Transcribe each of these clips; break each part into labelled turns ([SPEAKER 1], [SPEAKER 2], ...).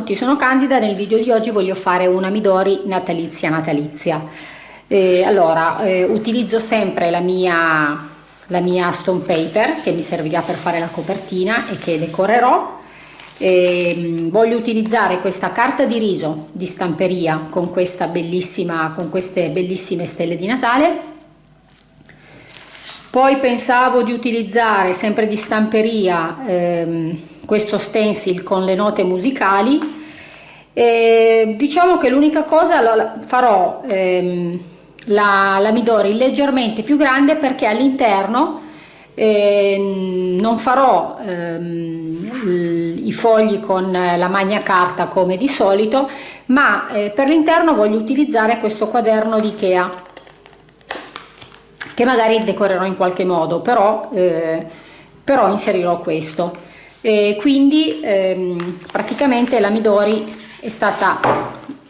[SPEAKER 1] Tutti, sono Candida, nel video di oggi voglio fare una Midori natalizia natalizia. Eh, allora, eh, utilizzo sempre la mia, la mia stone paper che mi servirà per fare la copertina e che decorerò. Eh, voglio utilizzare questa carta di riso di stamperia con, con queste bellissime stelle di Natale. Poi pensavo di utilizzare sempre di stamperia ehm, questo stencil con le note musicali. E diciamo che l'unica cosa farò ehm, la, la Midori leggermente più grande perché all'interno eh, non farò ehm, i fogli con la magna carta come di solito ma eh, per l'interno voglio utilizzare questo quaderno di Ikea che magari decorerò in qualche modo però, eh, però inserirò questo e quindi ehm, praticamente la Midori è stata,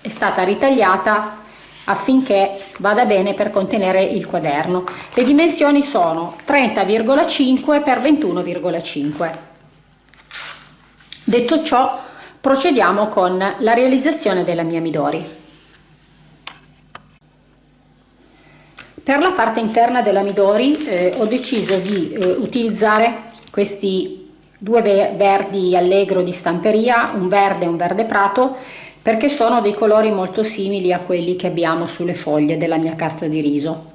[SPEAKER 1] è stata ritagliata affinché vada bene per contenere il quaderno. Le dimensioni sono 30,5 x 21,5. Detto ciò, procediamo con la realizzazione della mia Midori. Per la parte interna della Midori eh, ho deciso di eh, utilizzare questi due verdi allegro di stamperia, un verde e un verde prato, perché sono dei colori molto simili a quelli che abbiamo sulle foglie della mia carta di riso.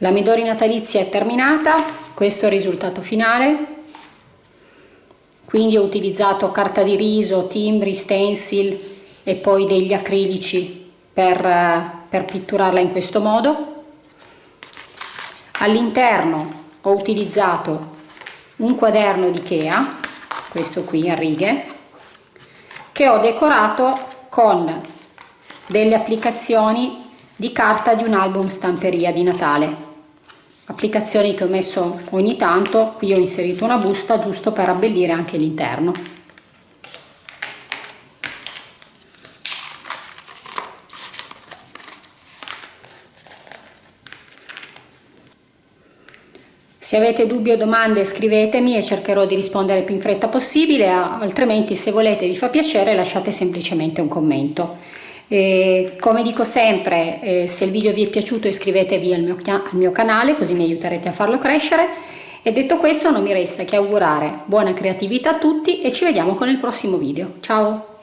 [SPEAKER 1] La Midori natalizia è terminata questo è il risultato finale. Quindi ho utilizzato carta di riso, timbri, stencil e poi degli acrilici per, per pitturarla in questo modo. All'interno ho utilizzato un quaderno di Ikea questo qui a righe che ho decorato con delle applicazioni di carta di un album stamperia di Natale applicazioni che ho messo ogni tanto qui ho inserito una busta giusto per abbellire anche l'interno Se avete dubbi o domande scrivetemi e cercherò di rispondere più in fretta possibile, altrimenti se volete vi fa piacere lasciate semplicemente un commento. E come dico sempre, eh, se il video vi è piaciuto iscrivetevi al mio, al mio canale così mi aiuterete a farlo crescere e detto questo non mi resta che augurare buona creatività a tutti e ci vediamo con il prossimo video. Ciao!